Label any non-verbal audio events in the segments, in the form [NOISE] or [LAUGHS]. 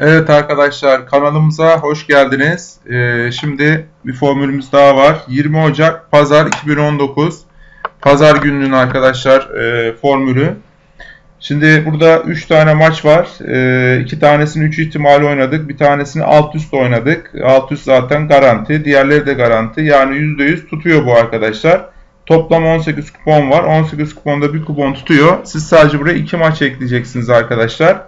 Evet arkadaşlar kanalımıza hoş geldiniz. Ee, şimdi bir formülümüz daha var. 20 Ocak Pazar 2019 Pazar gününün arkadaşlar e, formülü. Şimdi burada 3 tane maç var. 2 e, tanesini 3 ihtimali oynadık. Bir tanesini alt üst oynadık. Alt üst zaten garanti. Diğerleri de garanti. Yani %100 tutuyor bu arkadaşlar. Toplam 18 kupon var. 18 kuponda bir kupon tutuyor. Siz sadece buraya 2 maç ekleyeceksiniz arkadaşlar.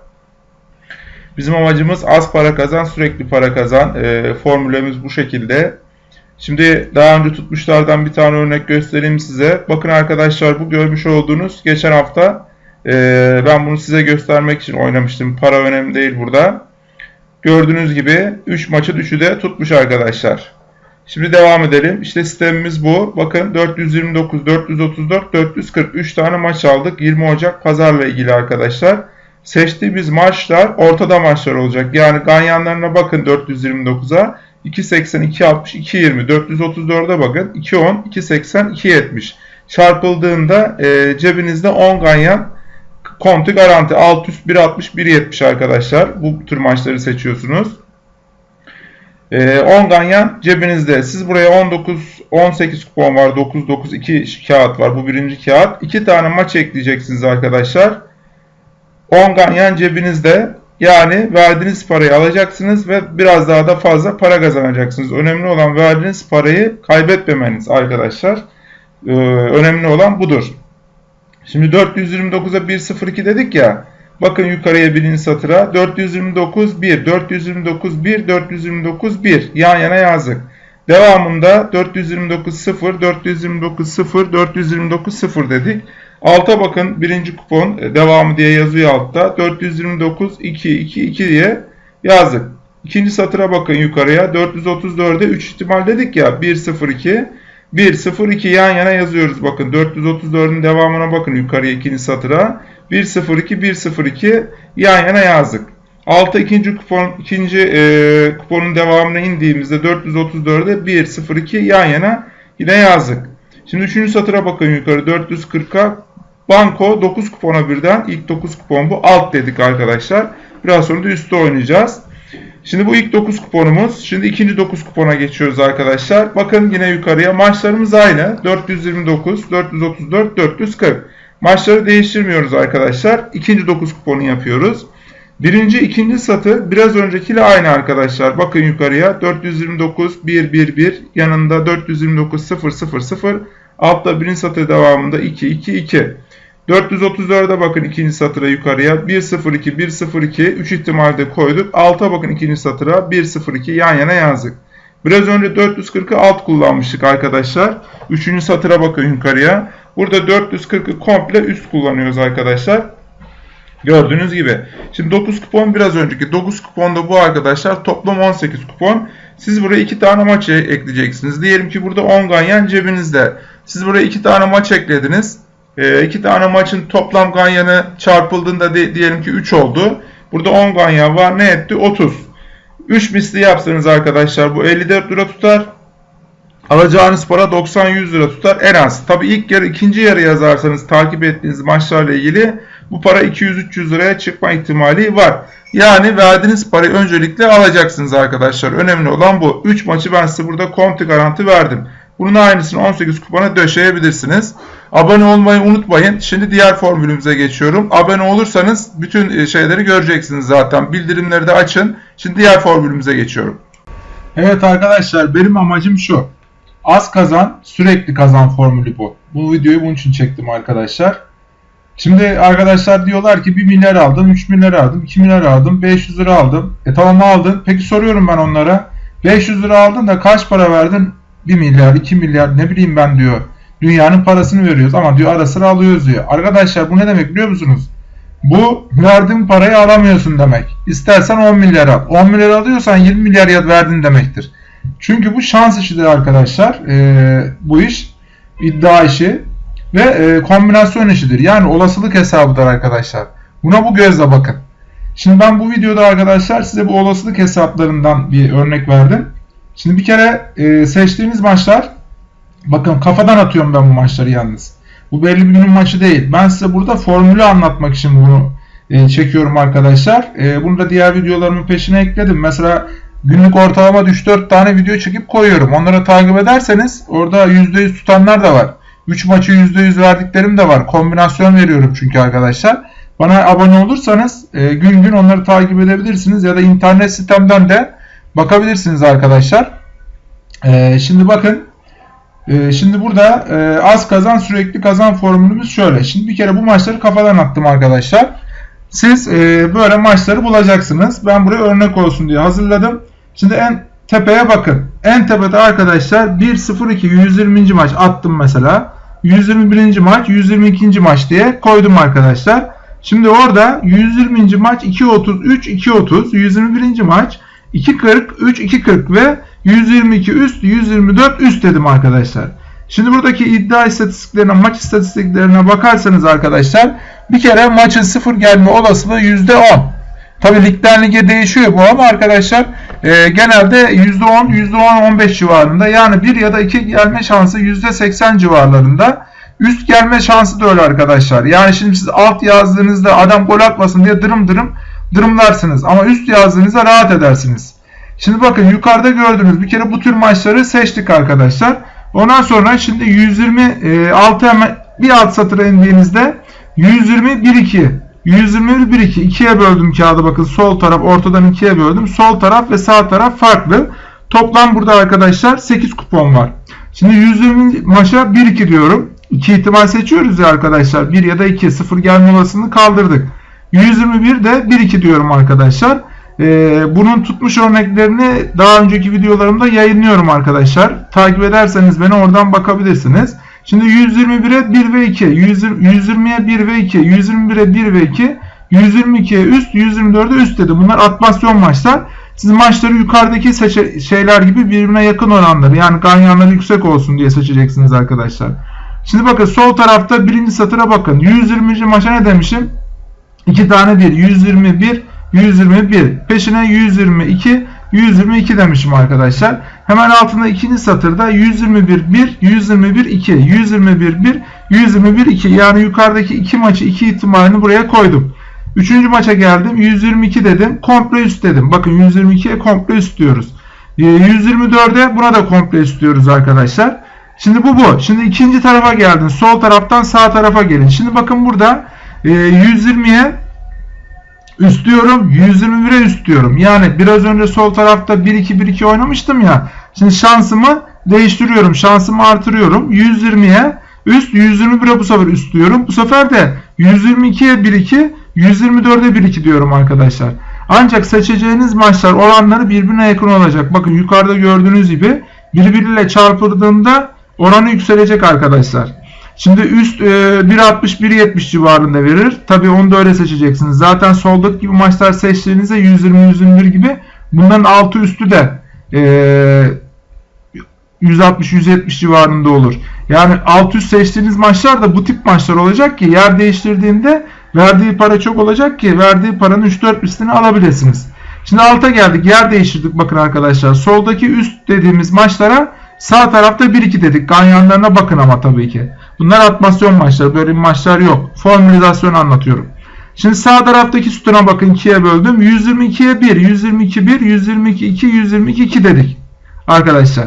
Bizim amacımız az para kazan, sürekli para kazan. E, formülümüz bu şekilde. Şimdi daha önce tutmuşlardan bir tane örnek göstereyim size. Bakın arkadaşlar bu görmüş olduğunuz geçen hafta e, ben bunu size göstermek için oynamıştım. Para önemli değil burada. Gördüğünüz gibi 3 maçı 3'ü de tutmuş arkadaşlar. Şimdi devam edelim. İşte sistemimiz bu. Bakın 429, 434, 440 3 tane maç aldık. 20 Ocak pazarla ilgili arkadaşlar. Seçtiğimiz maçlar ortada maçlar olacak. Yani ganyanlarına bakın 429'a. 2.80, 2.60, 2.20, 434'e bakın. 2.10, 2.80, 2.70. Çarpıldığında e, cebinizde 10 ganyan kontu garanti. Alt üst 1.60, 1.70 arkadaşlar. Bu tür maçları seçiyorsunuz. E, 10 ganyan cebinizde. Siz buraya 19, 18 kupon var. 9, 9, 2 kağıt var. Bu birinci kağıt. 2 tane maç ekleyeceksiniz arkadaşlar. 10 ganyan cebinizde. Yani verdiğiniz parayı alacaksınız ve biraz daha da fazla para kazanacaksınız. Önemli olan verdiğiniz parayı kaybetmemeniz arkadaşlar. Ee, önemli olan budur. Şimdi 429'a 102 dedik ya. Bakın yukarıya birinci satıra 429 1, 429 1, 429 1 yan yana yazdık. Devamında 429 0, 429 0, 429 0 dedik. Alta bakın birinci kupon e, devamı diye yazıyor altta. 429 2 2 2 diye yazdık. İkinci satıra bakın yukarıya. 434'e 3 ihtimal dedik ya. 1 0 2 1 0 2 yan yana yazıyoruz. Bakın 434'ün devamına bakın yukarıya ikinci satıra. 1 0 2 1 0 2 yan yana yazdık. Alta ikinci kupon ikinci e, kuponun devamına indiğimizde 434'e 1 0 2 yan yana yine yazdık. Şimdi üçüncü satıra bakın yukarı 440'a Banko 9 kupona birden ilk 9 kupon bu. Alt dedik arkadaşlar. Biraz sonra da üstte oynayacağız. Şimdi bu ilk 9 kuponumuz. Şimdi ikinci 9 kupona geçiyoruz arkadaşlar. Bakın yine yukarıya. Maçlarımız aynı. 429, 434, 440. Maçları değiştirmiyoruz arkadaşlar. İkinci 9 kuponu yapıyoruz. Birinci, ikinci satı biraz öncekiyle aynı arkadaşlar. Bakın yukarıya 429, 1, 1, 1. Yanında 429, 0, 0, 0. Altta birinci satı devamında 2, 2, 2. 434'e bakın ikinci satıra yukarıya. 102, 102, 3 ihtimalde koyduk. Alta bakın ikinci satıra 102 yan yana yazdık. Biraz önce 440'ı alt kullanmıştık arkadaşlar. Üçüncü satıra bakın yukarıya. Burada 440'ı komple üst kullanıyoruz arkadaşlar. Gördüğünüz gibi. Şimdi 9 kupon biraz önceki 9 kuponda bu arkadaşlar toplam 18 kupon. Siz buraya 2 tane maç ekleyeceksiniz. Diyelim ki burada 10 ganyan cebinizde. Siz buraya 2 tane maç eklediniz. E, iki tane maçın toplam ganyanı çarpıldığında de, diyelim ki 3 oldu. Burada 10 ganyan var. Ne etti? 30. 3 misli yapsanız arkadaşlar bu 54 lira tutar. Alacağınız para 90-100 lira tutar en az. Tabi ilk yarı ikinci yarı yazarsanız takip ettiğiniz maçlarla ilgili bu para 200-300 liraya çıkma ihtimali var. Yani verdiğiniz parayı öncelikle alacaksınız arkadaşlar. Önemli olan bu. 3 maçı ben size burada konti garanti verdim. Bunun aynısını 18 kupona döşeyebilirsiniz. Abone olmayı unutmayın. Şimdi diğer formülümüze geçiyorum. Abone olursanız bütün e, şeyleri göreceksiniz zaten. Bildirimleri de açın. Şimdi diğer formülümüze geçiyorum. Evet arkadaşlar benim amacım şu. Az kazan, sürekli kazan formülü bu. Bu videoyu bunun için çektim arkadaşlar. Şimdi arkadaşlar diyorlar ki 1 milyar aldım, 3 milyar aldım, 2 milyar aldım, 500 lira aldım. E tamam aldın. Peki soruyorum ben onlara. 500 lira aldın da kaç para verdin? 1 milyar, 2 milyar ne bileyim ben diyor. Dünyanın parasını veriyoruz ama diyor ara sıra alıyoruz diyor. Arkadaşlar bu ne demek biliyor musunuz? Bu verdiğin parayı alamıyorsun demek. İstersen 10 milyar al. 10 milyar alıyorsan 20 milyar verdin demektir. Çünkü bu şans işidir arkadaşlar. Ee, bu iş iddia işi ve e, kombinasyon işidir. Yani olasılık hesabıdır arkadaşlar. Buna bu gözle bakın. Şimdi ben bu videoda arkadaşlar size bu olasılık hesaplarından bir örnek verdim. Şimdi bir kere e, seçtiğiniz maçlar bakın kafadan atıyorum ben bu maçları yalnız. Bu belli bir günün maçı değil. Ben size burada formülü anlatmak için bunu e, çekiyorum arkadaşlar. E, bunu da diğer videolarımın peşine ekledim. Mesela günlük ortalama 3-4 tane video çekip koyuyorum. Onları takip ederseniz orada %100 tutanlar da var. 3 maçı %100 verdiklerim de var. Kombinasyon veriyorum çünkü arkadaşlar. Bana abone olursanız e, gün gün onları takip edebilirsiniz ya da internet sitemden de bakabilirsiniz arkadaşlar. E, şimdi bakın e, şimdi burada e, az kazan sürekli kazan formülümüz şöyle. Şimdi bir kere bu maçları kafadan attım arkadaşlar. Siz e, böyle maçları bulacaksınız. Ben buraya örnek olsun diye hazırladım. Şimdi en tepeye bakın. En tepede arkadaşlar 1-0-2 120. maç attım mesela. 121. maç 122. maç diye koydum arkadaşlar. Şimdi orada 120. maç 2.33 2.30 121. maç 2.40 3 2.40 ve 122 üst 124 üst dedim arkadaşlar. Şimdi buradaki iddia istatistiklerine maç istatistiklerine bakarsanız arkadaşlar bir kere maçın sıfır gelme olasılığı %10. Tabi ligden lige değişiyor bu ama arkadaşlar e, genelde %10 %10-15 civarında yani 1 ya da 2 gelme şansı %80 civarlarında. Üst gelme şansı da öyle arkadaşlar. Yani şimdi siz alt yazdığınızda adam gol atmasın diye dırım dırım dırımlarsınız. Ama üst yazdığınızda rahat edersiniz. Şimdi bakın yukarıda gördüğünüz bir kere bu tür maçları seçtik arkadaşlar. Ondan sonra şimdi 126 hemen bir alt satıra indiğinizde 120 1 2 121 1 2 ikiye böldüm kağıdı bakın sol taraf ortadan ikiye böldüm. Sol taraf ve sağ taraf farklı. Toplam burada arkadaşlar 8 kupon var. Şimdi 120 maça 1 2 diyorum. 2 ihtimal seçiyoruz ya arkadaşlar. 1 ya da 2 0 gelme olasılığını kaldırdık. 121 de 1 2 diyorum arkadaşlar. Ee, bunun tutmuş örneklerini daha önceki videolarımda yayınlıyorum arkadaşlar. Takip ederseniz beni oradan bakabilirsiniz. Şimdi 121'e 1 ve 2, 120'ye 1 ve 2, 121'e 1 ve 2, 122'ye üst, 124'e üst dedi. Bunlar atmasyon maçlar. Siz maçları yukarıdaki şeyler gibi birbirine yakın oranları yani ganyanları yüksek olsun diye seçeceksiniz arkadaşlar. Şimdi bakın sol tarafta birinci satıra bakın. 120. maça ne demişim? 2 tane 1. 121, 121. Peşine 122, 122 demişim arkadaşlar. Hemen altında ikinci satırda 121 1, 121 2, 121 1, 121 2. Yani yukarıdaki iki maçı iki ihtimalini buraya koydum. Üçüncü maça geldim. 122 dedim. Komple üst dedim. Bakın 122'ye komple üst diyoruz. 124'e buna da komple üst diyoruz arkadaşlar. Şimdi bu bu. Şimdi ikinci tarafa geldin. Sol taraftan sağ tarafa gelin. Şimdi bakın burada 120'ye üst diyorum. 121'e üst diyorum. Yani biraz önce sol tarafta 1-2-1-2 oynamıştım ya. Şimdi şansımı değiştiriyorum. Şansımı artırıyorum. 120'ye üst 121'e bu sefer üst diyorum. Bu sefer de 122'ye 1-2 124'e 1-2 diyorum arkadaşlar. Ancak seçeceğiniz maçlar oranları birbirine yakın olacak. Bakın yukarıda gördüğünüz gibi birbiriyle çarpıldığında oranı yükselecek arkadaşlar. Şimdi üst e, 1.60-1.70 civarında verir. Tabi onu da öyle seçeceksiniz. Zaten soldaki gibi maçlar seçtiğinizde 120-121 gibi bunların altı üstü de e, 160-170 civarında olur. Yani alt üst seçtiğiniz maçlar da bu tip maçlar olacak ki yer değiştirdiğinde verdiği para çok olacak ki verdiği paranın 3-4 üstünü alabilirsiniz. Şimdi alta geldik. Yer değiştirdik bakın arkadaşlar. Soldaki üst dediğimiz maçlara sağ tarafta 1-2 dedik. Ganyanlarına bakın ama tabii ki. Bunlar atmasyon maçları. Böyle maçlar yok. Formülizasyon anlatıyorum. Şimdi sağ taraftaki sütuna bakın 2'ye böldüm. 122'ye 1, 122 1, 122 2, 122 2 dedik. Arkadaşlar.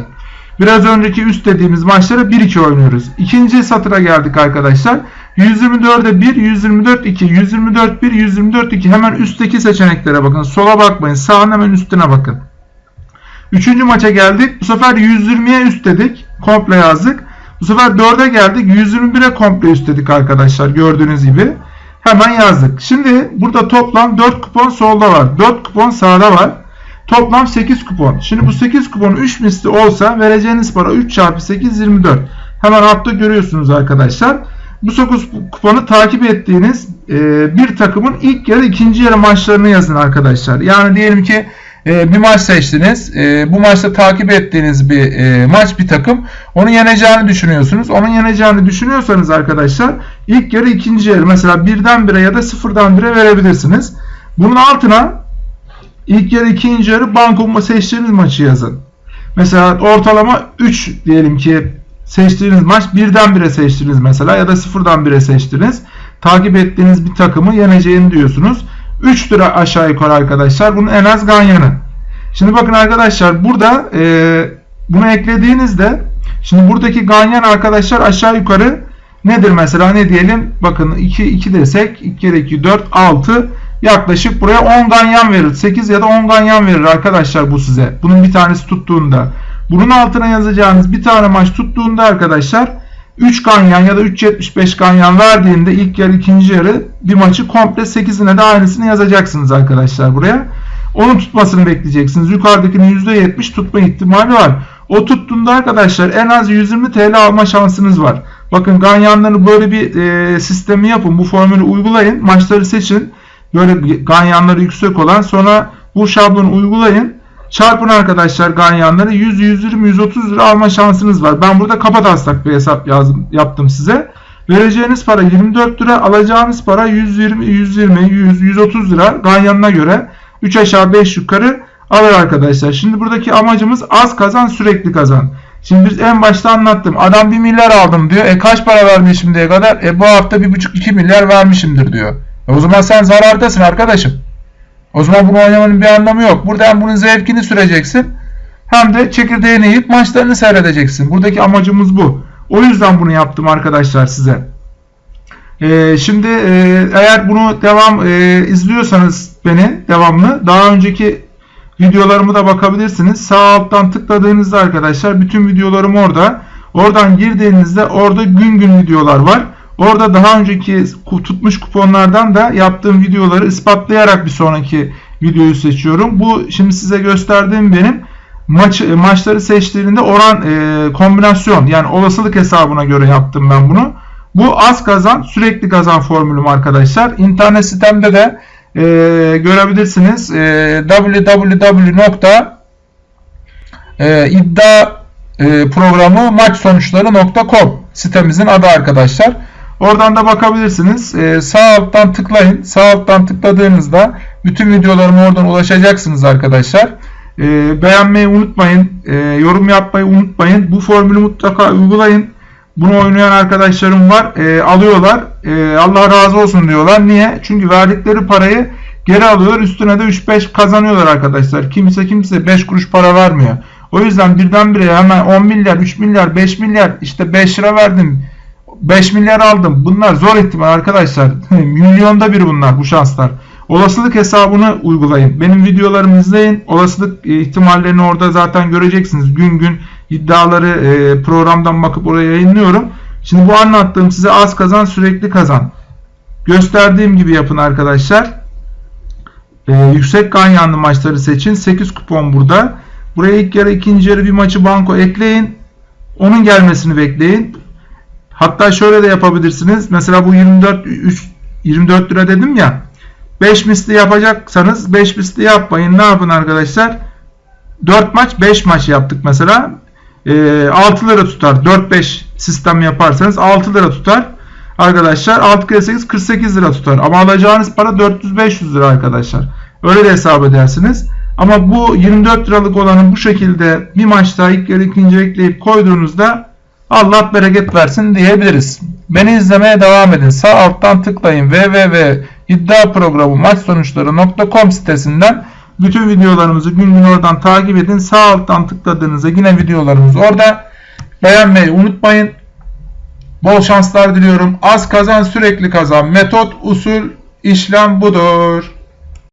Biraz önceki üst dediğimiz maçlara 1-2 oynuyoruz. İkinci satıra geldik arkadaşlar. 124'e 1, 124 2, 124 1, 124 2. Hemen üstteki seçeneklere bakın. Sola bakmayın. Sağın hemen üstüne bakın. Üçüncü maça geldik. Bu sefer 120'ye üst dedik. Komple yazdık. Bu sefer 4'e geldik. 121'e komple üst dedik arkadaşlar. Gördüğünüz gibi. Hemen yazdık. Şimdi burada toplam 4 kupon solda var. 4 kupon sağda var. Toplam 8 kupon. Şimdi bu 8 kupon 3 misli olsa vereceğiniz para 3 çarpı 8 24. Hemen altta görüyorsunuz arkadaşlar. Bu 9 kuponu takip ettiğiniz e, bir takımın ilk yarı ikinci yarı maçlarını yazın arkadaşlar. Yani diyelim ki e, bir maç seçtiniz. E, bu maçta takip ettiğiniz bir e, maç bir takım. Onu yeneceğini düşünüyorsunuz. Onun yeneceğini düşünüyorsanız arkadaşlar ilk yarı ikinci yarı mesela birden bire ya da sıfırdan bire verebilirsiniz. Bunun altına ilk yarı ikinci yarı banko seçtiğiniz maçı yazın. Mesela ortalama 3 diyelim ki seçtiğiniz maç birden bire seçtiniz mesela ya da sıfırdan bire seçtiniz. takip ettiğiniz bir takımı yeneceğini diyorsunuz. 3 lira aşağı yukarı arkadaşlar. Bunun en az ganyanı. Şimdi bakın arkadaşlar burada e, bunu eklediğinizde şimdi buradaki ganyan arkadaşlar aşağı yukarı nedir mesela ne diyelim bakın 2 2 desek 2 kere 2 4 6 yaklaşık buraya 10 ganyan verir. 8 ya da 10 ganyan verir arkadaşlar bu size. Bunun bir tanesi tuttuğunda. Bunun altına yazacağınız bir tane maç tuttuğunda arkadaşlar 3 ganyan ya da 3.75 ganyan verdiğinde ilk yarı ikinci yarı bir maçı komple 8'ine de aynısını yazacaksınız arkadaşlar buraya. Onun tutmasını bekleyeceksiniz. Yukarıdakinin %70 tutma ihtimali var. O tuttuğunda arkadaşlar en az 120 TL alma şansınız var. Bakın ganyanları böyle bir e, sistemi yapın. Bu formülü uygulayın. Maçları seçin. Böyle ganyanları yüksek olan sonra bu şablonu uygulayın. Çarpın arkadaşlar ganyanları 100, 120, 130 lira alma şansınız var. Ben burada kapataslak bir hesap yazdım, yaptım size. Vereceğiniz para 24 lira, alacağınız para 120, 120, 100, 130 lira ganyanına göre 3 aşağı 5 yukarı alır arkadaşlar. Şimdi buradaki amacımız az kazan sürekli kazan. Şimdi biz en başta anlattım. Adam 1 milyar aldım diyor. E kaç para vermiş şimdiye kadar? E bu hafta 1,5-2 milyar vermişimdir diyor. E o zaman sen zarardasın arkadaşım. O zaman bunu oynamanın bir anlamı yok. Burada hem bunun zevkini süreceksin hem de çekirdeğini yiyip maçlarını seyredeceksin. Buradaki amacımız bu. O yüzden bunu yaptım arkadaşlar size. Ee, şimdi e, eğer bunu devam e, izliyorsanız beni devamlı daha önceki videolarımı da bakabilirsiniz. Sağ alttan tıkladığınızda arkadaşlar bütün videolarım orada. Oradan girdiğinizde orada gün gün videolar var. Orada daha önceki tutmuş kuponlardan da yaptığım videoları ispatlayarak bir sonraki videoyu seçiyorum. Bu şimdi size gösterdiğim benim maç maçları seçtiğinde oran e, kombinasyon yani olasılık hesabına göre yaptım ben bunu. Bu az kazan sürekli kazan formülüm arkadaşlar. İnternet sitemde de e, görebilirsiniz. E, www.iddia e, sitemizin adı arkadaşlar. Oradan da bakabilirsiniz. Ee, sağ alttan tıklayın. Sağ alttan tıkladığınızda bütün videolarıma oradan ulaşacaksınız arkadaşlar. Ee, beğenmeyi unutmayın. Ee, yorum yapmayı unutmayın. Bu formülü mutlaka uygulayın. Bunu oynayan arkadaşlarım var. Ee, alıyorlar. Ee, Allah razı olsun diyorlar. Niye? Çünkü verdikleri parayı geri alıyorlar. Üstüne de 3-5 kazanıyorlar arkadaşlar. Kimse kimse 5 kuruş para vermiyor. O yüzden birdenbire hemen 10 milyar, 3 milyar, 5 milyar işte 5 lira verdim 5 milyar aldım. Bunlar zor ihtimal arkadaşlar. [LAUGHS] Milyonda bir bunlar bu şanslar. Olasılık hesabını uygulayın. Benim videolarımı izleyin. Olasılık ihtimallerini orada zaten göreceksiniz. Gün gün iddiaları e, programdan bakıp oraya yayınlıyorum. Şimdi bu anlattığım size az kazan sürekli kazan. Gösterdiğim gibi yapın arkadaşlar. Ee, yüksek ganyanlı maçları seçin. 8 kupon burada. Buraya ilk yarı ikinci yarı bir maçı banko ekleyin. Onun gelmesini bekleyin. Hatta şöyle de yapabilirsiniz. Mesela bu 24 3 24 lira dedim ya. 5 misli yapacaksanız 5 misli yapmayın. Ne yapın arkadaşlar? 4 maç 5 maç yaptık mesela. E, 6 lira tutar. 4-5 sistem yaparsanız 6 lira tutar. Arkadaşlar 6 kere 8 48 lira tutar. Ama alacağınız para 400-500 lira arkadaşlar. Öyle de hesap edersiniz. Ama bu 24 liralık olanı bu şekilde bir maçta ilk yarı ikinci ekleyip koyduğunuzda Allah bereket versin diyebiliriz. Beni izlemeye devam edin. Sağ alttan tıklayın www.iddiaprogramı maç sonuçları.com sitesinden bütün videolarımızı gün gün oradan takip edin. Sağ alttan tıkladığınızda yine videolarımız orada. Beğenmeyi unutmayın. Bol şanslar diliyorum. Az kazan sürekli kazan. Metot, usul, işlem budur.